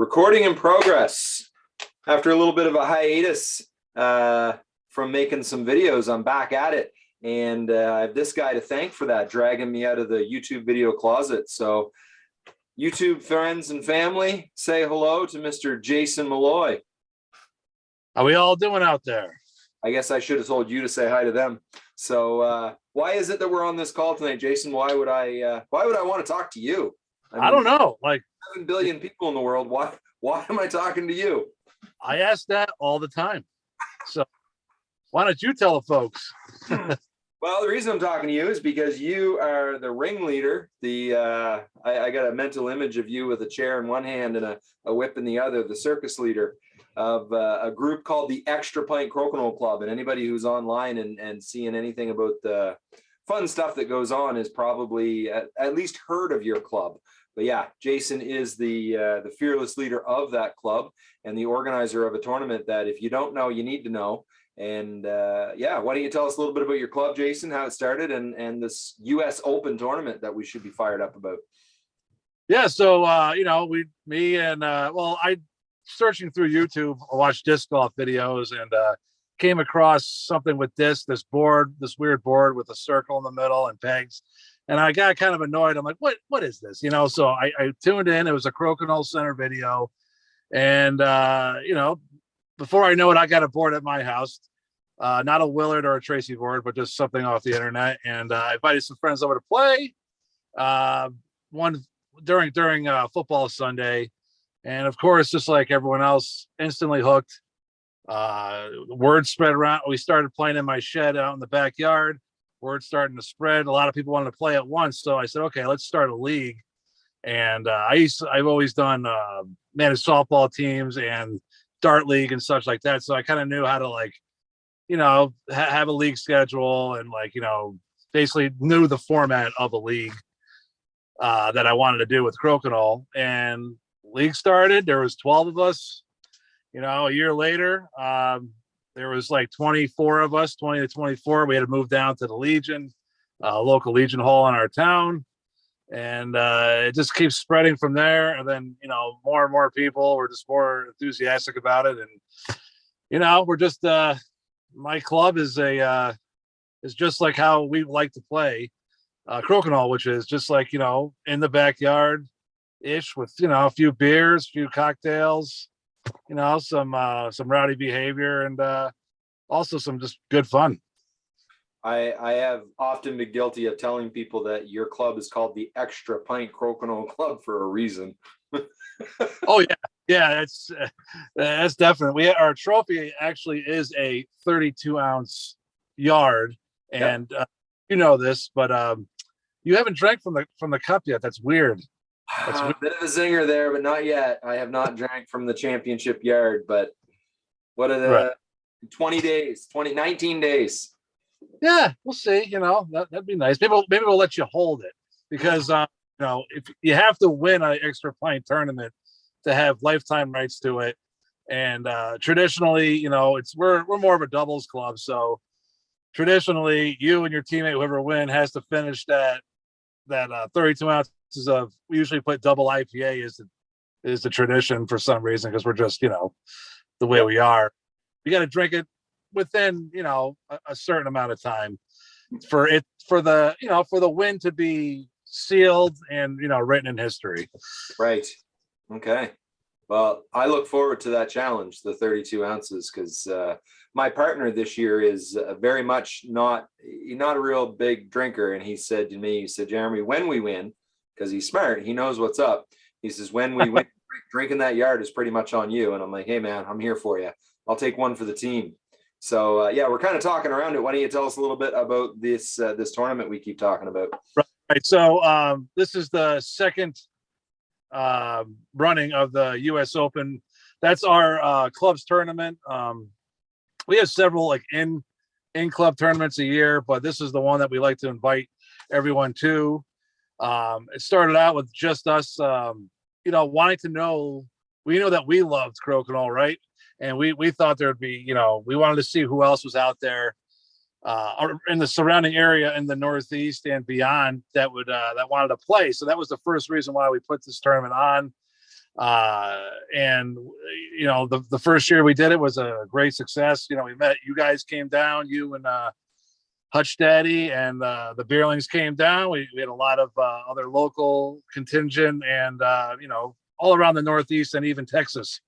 Recording in progress. After a little bit of a hiatus uh, from making some videos, I'm back at it. And uh, I have this guy to thank for that, dragging me out of the YouTube video closet. So YouTube friends and family, say hello to Mr. Jason Malloy. How we all doing out there? I guess I should have told you to say hi to them. So uh, why is it that we're on this call tonight, Jason? Why would I? Uh, why would I want to talk to you? I, don't know. Like Seven billion people in the world. Why? Why am I talking to you? I ask that all the time. So why don't you tell the folks? Well, the reason I'm talking to you is because you are the ringleader. The uh, I, I got a mental image of you with a chair in one hand and a, a whip in the other. The circus leader of uh, a group called the Extra Pint Crokinole Club. And anybody who's online and and seeing anything about the fun stuff that goes on is probably at, at least heard of your club. But yeah, Jason is the uh, the fearless leader of that club and the organizer of a tournament that if you don't know, you need to know. And uh, yeah, why don't you tell us a little bit about your club, Jason, how it started and, and this US Open tournament that we should be fired up about? Yeah, so uh, you know, we me and uh well, I searching through YouTube, I watched disc golf videos and uh came across something with this, this board, this weird board with a circle in the middle and pegs. And I got kind of annoyed. I'm like, what what is this? You know, so I, I tuned in, it was a Crokinole Center video. And uh, you know, before I know it, I got a board at my house uh, not a Willard or a Tracey board, but just something off the internet. And uh, I invited some friends over to play. Uh, one during during uh, football Sunday, and of course, just like everyone else, instantly hooked. Uh, word spread around. We started playing in my shed out in the backyard. Word starting to spread. A lot of people wanted to play at once, so I said, "Okay, let's start a league." And uh, I used to, I've always done uh, managed softball teams and dart league and such like that, so I kind of knew how to like you know, ha have a league schedule and like, you know, basically knew the format of a league uh, that I wanted to do with Crokinole. And league started, there was 12 of us, you know, a year later, um, there was like 24 of us, 20 to 24. We had to move down to the Legion, uh, local Legion Hall in our town. And uh, it just keeps spreading from there. And then, you know, more and more people were just more enthusiastic about it. And, you know, we're just, uh, my club is a uh, is just like how we like to play uh, crokinole, which is just like you know in the backyard ish with you know a few beers, a few cocktails, you know some uh, some rowdy behavior and uh, also some just good fun. I, I have often been guilty of telling people that your club is called the Extra Pint Crokinole Club for a reason. oh yeah, yeah, that's uh, that's definite. We our trophy actually is a 32 ounce yard, and yep. uh, you know this, but um, you haven't drank from the from the cup yet. That's weird. That's weird. a bit of a zinger there, but not yet. I have not drank from the championship yard, but what are the right. 20 days, 20, 19 days? Yeah, we'll see. You know, that, that'd be nice. Maybe, maybe we'll let you hold it because, uh, you know, if you have to win an extra pint tournament to have lifetime rights to it. And uh, traditionally, you know, it's we're we're more of a doubles club, so traditionally, you and your teammate, whoever win, has to finish that that uh, 32 ounces of. We usually put double IPA is the is the tradition for some reason because we're just you know the way we are. You got to drink it within you know a, a certain amount of time for it for the you know for the win to be sealed and you know written in history. Right. Okay. Well, I look forward to that challenge, the 32 ounces, because uh, my partner this year is uh, very much not not a real big drinker. And he said to me, he said, Jeremy, when we win, because he's smart, he knows what's up. He says, when we win, drinking that yard is pretty much on you. And I'm like, hey, man, I'm here for you. I'll take one for the team. So uh, yeah, we're kind of talking around it. Why don't you tell us a little bit about this uh, this tournament we keep talking about? Right. So um, this is the second uh, running of the U.S. Open. That's our uh, clubs tournament. Um, we have several like in in club tournaments a year, but this is the one that we like to invite everyone to. Um, it started out with just us, um, you know, wanting to know. We know that we loved Crokinole, right? And we we thought there'd be, you know, we wanted to see who else was out there uh, in the surrounding area in the Northeast and beyond that would uh, that wanted to play. So that was the first reason why we put this tournament on. Uh, and you know, the, the first year we did it was a great success. You know, we met, you guys came down, you and, uh, Hutch Daddy and, uh, the Beerlings came down. We, we had a lot of, uh, other local contingent and, uh, you know, all around the Northeast and even Texas.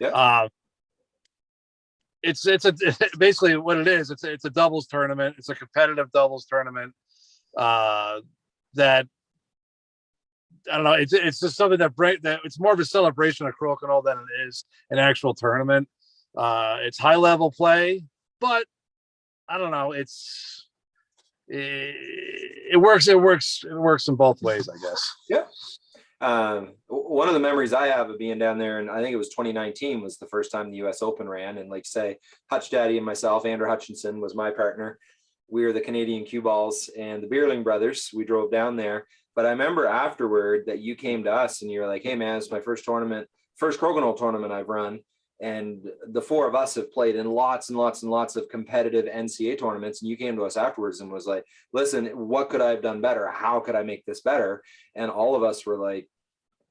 Yeah. Uh, it's, it's a, basically what it is. It's, a- it's a doubles tournament. It's a competitive doubles tournament. Uh, that I don't know. It's it's just something that break that it's more of a celebration of Crokinole than it is an actual tournament. Uh, it's high level play, but I don't know. It's it, it works. It works. It works in both ways, I guess. Um, one of the memories I have of being down there, and I think it was 2019 was the first time the US Open ran. And like say, Hutch Daddy and myself, Andrew Hutchinson was my partner. We were the Canadian cue balls and the Beerling brothers. We drove down there. But I remember afterward that you came to us and you were like, hey man, it's my first tournament, first Crokinole tournament I've run. And the four of us have played in lots and lots and lots of competitive NCA tournaments. And you came to us afterwards and was like, listen, what could I have done better? How could I make this better? And all of us were like,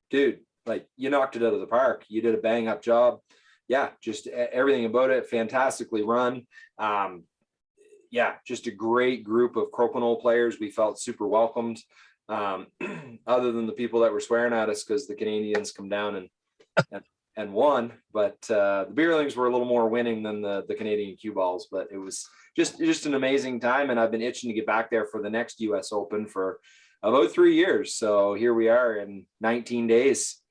dude, like you knocked it out of the park. You did a bang up job. Yeah, just everything about it, fantastically run. Um, yeah, just a great group of Crokinole players. We felt super welcomed. Um, other than the people that were swearing at us because the Canadians come down and and, and won, but uh, the Beerlings were a little more winning than the the Canadian cue balls. But it was just just an amazing time, and I've been itching to get back there for the next U.S. Open for about three years. So here we are in 19 days.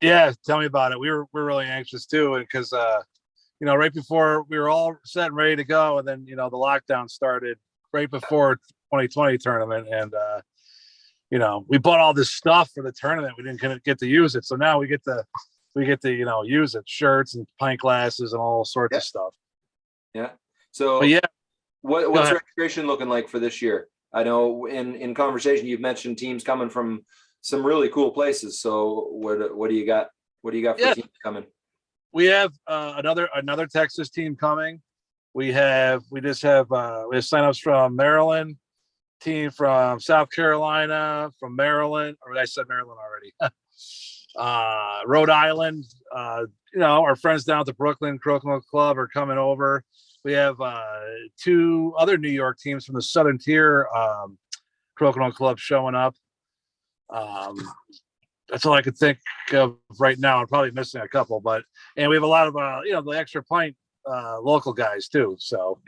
Yeah, tell me about it. We were we're really anxious too, because uh, you know, right before we were all set and ready to go, and then you know the lockdown started right before 2020 tournament, and uh, you know we bought all this stuff for the tournament. We didn't get- get to use it, so now we get to we get to you know use it, shirts and pint glasses and all sorts Yeah. of stuff. Yeah. So But yeah, what, what's ahead. registration looking like for this year? I know in, in conversation, you've mentioned teams coming from some really cool places. So what, what do you got? What do you got for Yeah. teams coming? we have uh, another another Texas team coming. We have we just have uh, we have signups from Maryland, team from South Carolina, from Maryland, or I said Maryland already. uh, Rhode Island, uh, you know, our friends down at the Brooklyn Crokinole Club are coming over. We have uh, two other New York teams from the Southern Tier um, Crokinole Club showing up. Um, that's all I could think of right now. I'm probably missing a couple, but and we have a lot of uh, you know the extra pint uh, local guys too. So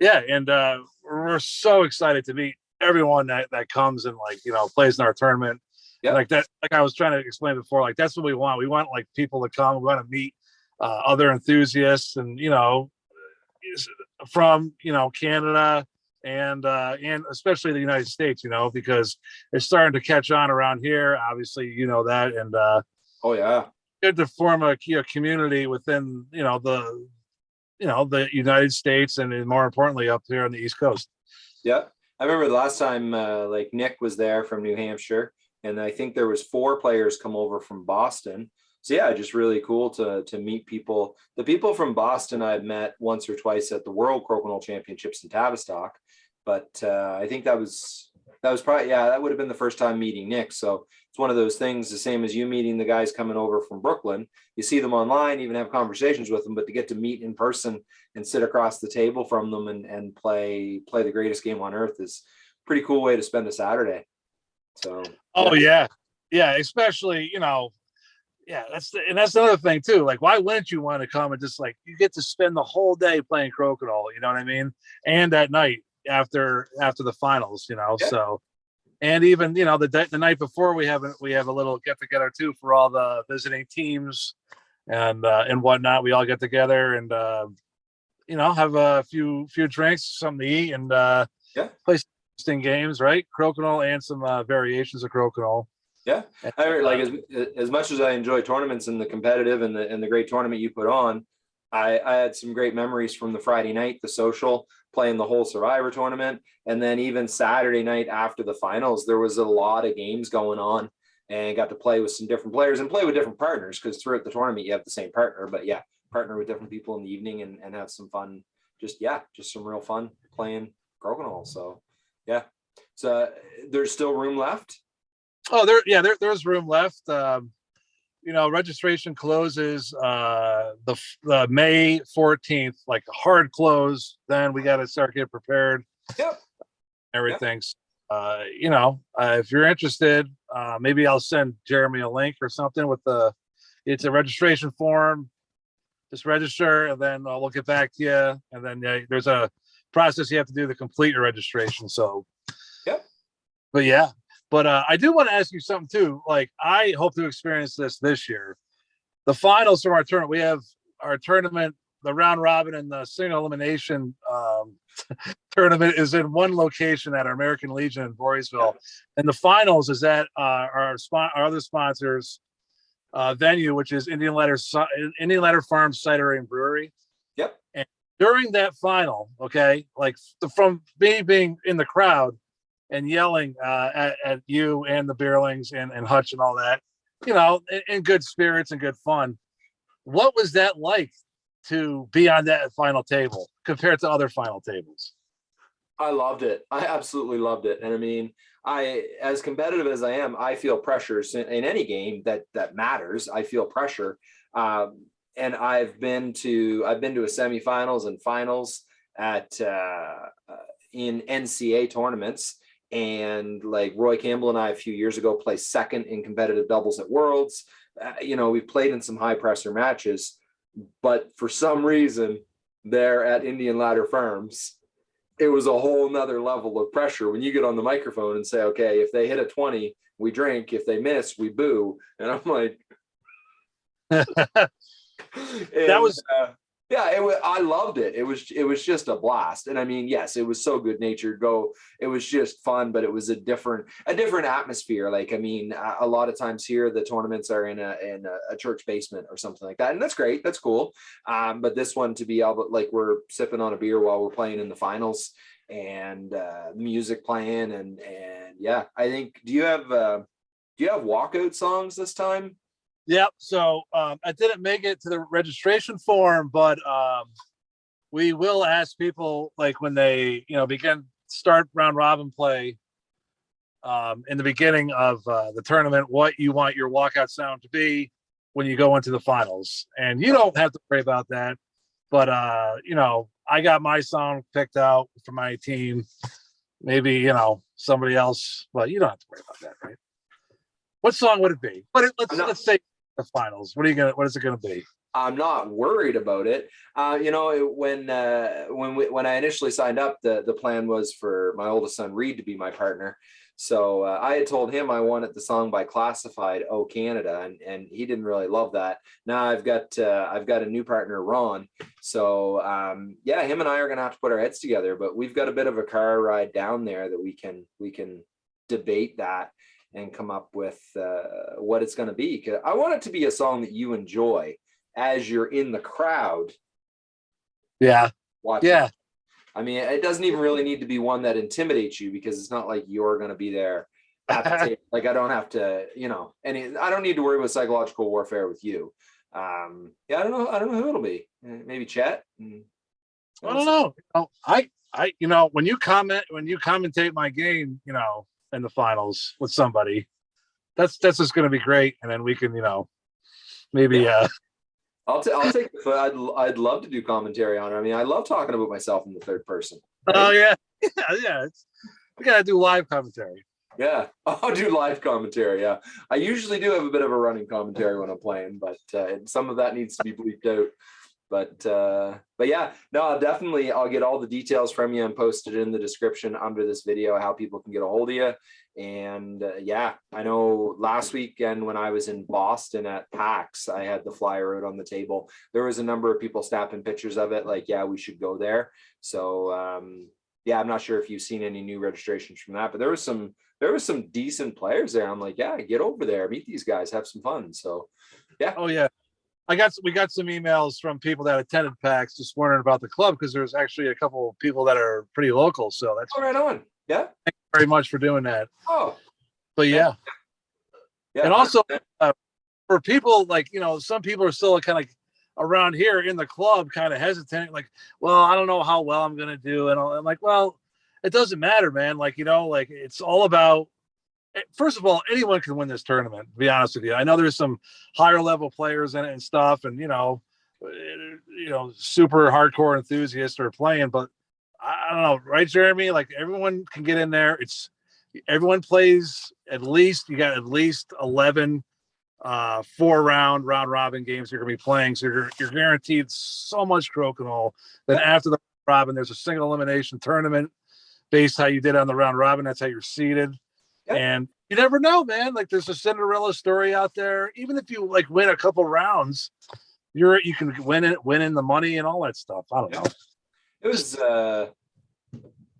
Yeah. and uh, we're so excited to meet everyone that that comes and like you know plays in our tournament. Yeah. Like that, like I was trying to explain before, like that's what we want. We want like people to come. We want to meet uh, other enthusiasts, and you know, from you know Canada and uh, and especially the United States. You know, because it's starting to catch on around here. Obviously, you know that, and uh, Oh yeah. good to form a, a community within you know the you know the United States and more importantly up here on the East Coast. Yeah. I remember the last time, uh, like Nick was there from New Hampshire and I think there was four players come over from Boston. So yeah, just really cool to, to meet people. The people from Boston I've met once or twice at the World Crokinole Championships in Tavistock. But uh, I think that was, that was probably, yeah, that would have been the first time meeting Nick. So it's one of those things, the same as you meeting the guys coming over from Brooklyn. You see them online, even have conversations with them, but to get to meet in person and sit across the table from them and, and play play the greatest game on earth is pretty cool way to spend a Saturday. So Oh yeah, yeah, especially you know, yeah, that's the, and that's another thing too. Like, why wouldn't you want to come and just like you get to spend the whole day playing crokinole? You know what I mean? And at night after after the finals, you know. Yeah. So, and even you know the day, the night before we have a, we have a little get together too for all the visiting teams and uh, and whatnot. We all get together and uh, you know have a few few drinks, something to eat, and uh, Yeah. play interesting games, right? Crokinole and some uh, variations of crokinole. Yeah. I heard, like as, as much as I enjoy tournaments and the competitive and the and the great tournament you put on, I, I had some great memories from the Friday night, the social, playing the whole Survivor tournament, and then even Saturday night after the finals, there was a lot of games going on, and got to play with some different players and play with different partners because throughout the tournament you have the same partner, but yeah, partner with different people in the evening and and have some fun. Just yeah, just some real fun playing crokinole. So yeah, so there's still room left. Oh, there, yeah, there, there's room left. Um, you know, registration closes uh the May 14th, like a hard close. Then we got to start getting prepared. Yep. Everything's uh, you know, uh, if you're interested, uh maybe I'll send Jeremy a link or something with the it's a registration form. Just register and then I'll get back to you. And then yeah, there's a process you have to do to complete your registration. So Yep. But yeah, but uh, I do want to ask you something too. Like, I hope to experience this this year. The finals from our tournament, we have our tournament, the round robin and the single elimination um, tournament is in one location at our American Legion in Voorheesville, and the finals is at uh, our spot, our other sponsors uh, venue, which is Indian Ladder Indian Ladder Farm Cidery and Brewery. Yep. And during that final, okay, like from me being in the crowd and yelling uh, at, at you and the Beerlings and, and Hutch and all that, you know, in, in good spirits and good fun. What was that like to be on that final table compared to other final tables? I loved it. I absolutely loved it. And I mean, I, as competitive as I am, I feel pressures in, in any game that, that matters. I feel pressure. Um, and I've been to, I've been to a semifinals and finals at, uh, uh, in NCA tournaments. And like Roy Campbell and I, a few years ago, placed second in competitive doubles at Worlds. Uh, you know, we've played in some high pressure matches, but for some reason, there at Indian Ladder Farms, it was a whole nother level of pressure when you get on the microphone and say, okay, if they hit a 20, we drink. If they miss, we boo. And I'm like, that was uh, yeah, it was, I loved it. It was, it was just a blast. And I mean, yes, it was so good natured go. It was just fun, but it was a different, a different atmosphere. Like, I mean, a, a lot of times here, the tournaments are in a, in a, a church basement or something like that. And that's great. That's cool. Um, but this one to be able, like we're sipping on a beer while we're playing in the finals and, uh, music playing and, and yeah, I think, do you have, uh, do you have walkout songs this time? Yep. So um, I didn't make it to the registration form, but um, we will ask people like when they, you know, begin start round robin play um, in the beginning of uh, the tournament, what you want your walkout sound to be when you go into the finals. And you don't have to worry about that. But, uh, you know, I got my song picked out for my team. Maybe, you know, somebody else, but you don't have to worry about that, right? What song would it be? But it, let's let's say the finals. What are you gonna? What is it gonna be? I'm not worried about it. Uh, you know, when uh, when we, when I initially signed up, the the plan was for my oldest son Reed to be my partner. So uh, I had told him I wanted the song by Classified, "Oh Canada," and and he didn't really love that. Now I've got uh, I've got a new partner, Ron. So um, yeah, him and I are gonna have to put our heads together. But we've got a bit of a car ride down there that we can we can debate that and come up with uh, what it's going to be. I want it to be a song that you enjoy as you're in the crowd Yeah, watching. yeah, I mean, it doesn't even really need to be one that intimidates you because it's not like you're going to be there. Like I don't have to, you know, any. I don't need to worry about psychological warfare with you. Um, yeah, I don't know. I don't know who it'll be. Maybe Chet. Mm. I don't know. Oh, I, I, you know, when you comment, when you commentate my game, you know, in the finals with somebody, that's that's just gonna be great. And then we can, you know, maybe, uh, I'll, ta- I'll take. the- I'd I'd love to do commentary on it. I mean, I love talking about myself in the third person. oh yeah, yeah, yeah. It's, we gotta do live commentary. Yeah, I'll do live commentary. Yeah, I usually do have a bit of a running commentary when I'm playing, but uh, some of that needs to be bleeped out. But uh, but yeah, no, I'll definitely I'll get all the details from you and post it in the description under this video how people can get a hold of you. And uh, yeah, I know last weekend when I was in Boston at PAX, I had the flyer out on the table. There was a number of people snapping pictures of it, like yeah, we should go there. So um, yeah, I'm not sure if you've seen any new registrations from that, but there was some there was some decent players there. I'm like, yeah, get over there, meet these guys, have some fun. So yeah. Oh yeah. I got we got some emails from people that attended PAX just wondering about the club because there's actually a couple of people that are pretty local. So that's oh, right on. Yeah. Thank you very much for doing that. Oh, But yeah. yeah. And also, uh, for people like you know some people are still kind of around here in the club kind of hesitant like well i don't know how well i'm gonna do and i'm like well it doesn't matter man like you know like it's all about first of all, anyone can win this tournament. To be honest with you, I know there's some higher level players in it and stuff, and you know, eh, you know, super hardcore enthusiasts are playing. But I don't know, right, Jeremy? Like everyone can get in there. It's everyone plays at least. You got at least eleven uh four round round robin games you're gonna be playing so you're you're guaranteed so much crokinole then after the robin there's a single elimination tournament based how you did on the round robin that's how you're seated Yeah. and you never know man like there's a cinderella story out there even if you like win a couple rounds you're you can win it win in the money and all that stuff i don't know It was, uh,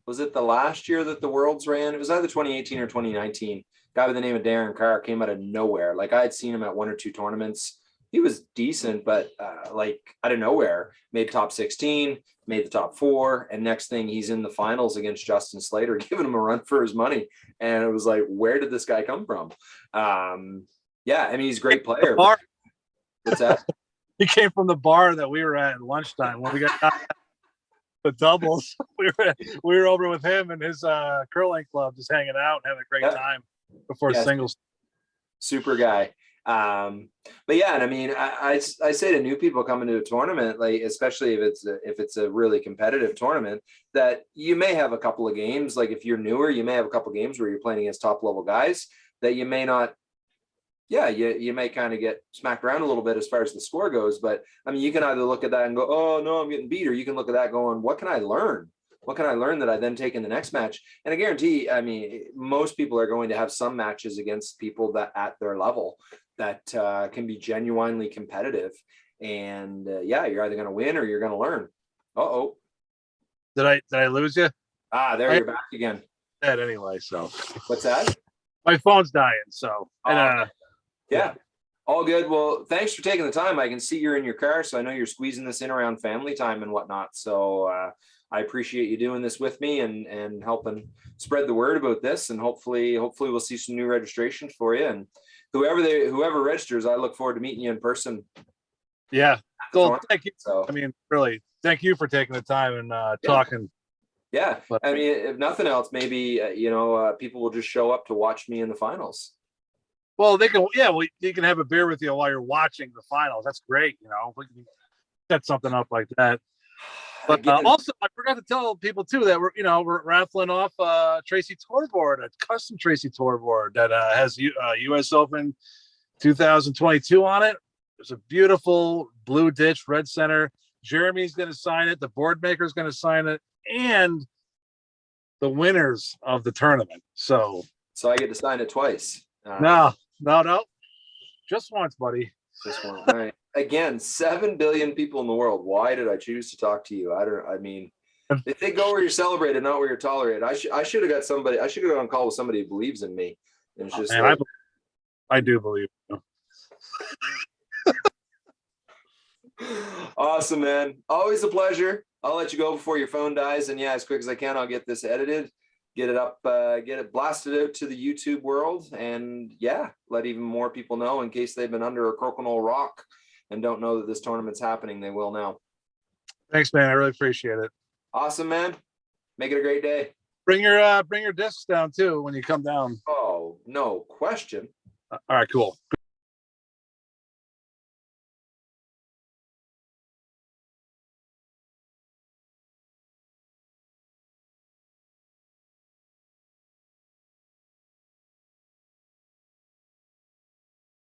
was it the last year that the Worlds ran? It was either 2018 or 2019. Guy by the name of Darren Carr came out of nowhere. Like I had seen him at one or two tournaments. He was decent, but uh, like out of nowhere, made top 16, made the top four, and next thing he's in the finals against Justin Slater, giving him a run for his money. And it was like, where did this guy come from? Um, yeah, I mean, he's a great player. What's that? he came from the bar that we were at at lunchtime when we got the doubles. We were we were over with him and his uh curling club, just hanging out and having a great Yeah. time before Yes. singles. super guy. Um, but yeah, and I mean, I I say to new people coming to a tournament, like especially if it's a, if it's a really competitive tournament, that you may have a couple of games. Like if you're newer, you may have a couple of games where you're playing against top level guys that you may not. Yeah, you you may kind of get smacked around a little bit as far as the score goes, but I mean, you can either look at that and go, "Oh no, I'm getting beat," or you can look at that going, "What can I learn? What can I learn that I then take in the next match?" And I guarantee, I mean, most people are going to have some matches against people that at their level that uh, can be genuinely competitive. And uh, yeah, you're either going to win or you're going to learn. Uh oh. Did I did I lose you? Ah, there I- you're back again. Dead anyway, so What's that? my phone's dying. So and Oh. uh Yeah. All good. Well, thanks for taking the time. I can see you're in your car, so I know you're squeezing this in around family time and whatnot. So uh, I appreciate you doing this with me and and helping spread the word about this. And hopefully, hopefully we'll see some new registrations for you. And whoever they whoever registers, I look forward to meeting you in person. yeah. tournament. Thank you. So I mean, really, thank you for taking the time and uh Yeah. talking. Yeah, But- I mean, if nothing else, maybe uh, you know, uh, people will just show up to watch me in the finals. Well, they can yeah, well you can have a beer with you while you're watching the finals. That's great, you know. We can set something up like that. But uh, also, I forgot to tell people too that we're you know we're raffling off uh Tracey tour board, a custom Tracey tour board that uh, has U, uh, U.S. Open 2022 on it. It's a beautiful blue ditch, red center. Jeremy's going to sign it. The board maker's going to sign it, and the winners of the tournament. So so I get to sign it twice. Uh, no, no, no, just once, buddy. This one. All right. Again, seven billion people in the world. Why did I choose to talk to you? I don't. I mean, if they go where you're celebrated, not where you're tolerated. I should. I should have got somebody. I should have got on call with somebody who believes in me. And it's just. Man, I, like, be- I do believe. you. awesome, man. Always a pleasure. I'll let you go before your phone dies. And yeah, as quick as I can, I'll get this edited, get it up, uh, get it blasted out to the YouTube world. And yeah, let even more people know in case they've been under a crokinole rock and don't know that this tournament's happening. They will now. Thanks, man. I really appreciate it. Awesome, man. Make it a great day. Bring your uh bring your discs down too when you come down. Oh, no question. Uh, All right, cool.